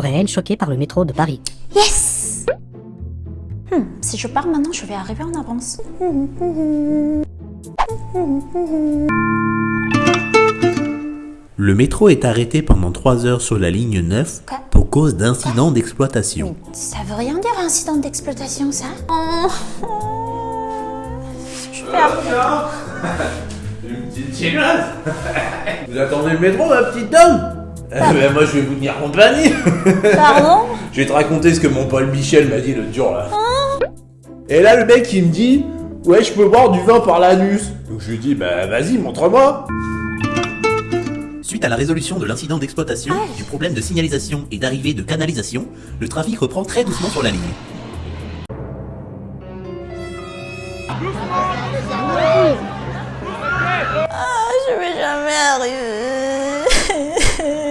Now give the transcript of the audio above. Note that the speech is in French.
Coréenne choquée par le métro de Paris. Yes Hmm, Si je pars maintenant, je vais arriver en avance. Le métro est arrêté pendant 3 heures sur la ligne 9 Quoi pour cause d'incidents d'exploitation. Ça veut rien dire incident d'exploitation, ça? Oh. Je perds. Une petite chinoise Vous attendez le métro, ma petite dame? ben moi je vais vous tenir compagnie. Pardon Je vais te raconter ce que mon Paul Michel m'a dit l'autre jour là. Hein et là le mec il me dit Ouais je peux boire du vin par l'anus Donc je lui dis bah vas-y montre-moi Suite à la résolution de l'incident d'exploitation, ah. du problème de signalisation et d'arrivée de canalisation, le trafic reprend très doucement sur la ligne.